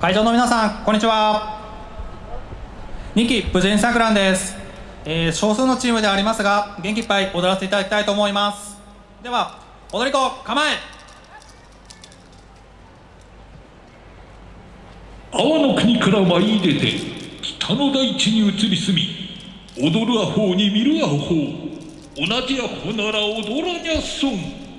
会場の皆さんこんにちは。2期無人さくらんです、えー少数のチームではありますが元気いっぱい踊らせていただきたいと思います。では踊り子構え。阿波の国から舞い出て北の大地に移り住み踊るアホに見るアホ。同じアホなら踊らにゃっそん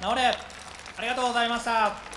直れ。ありがとうございました。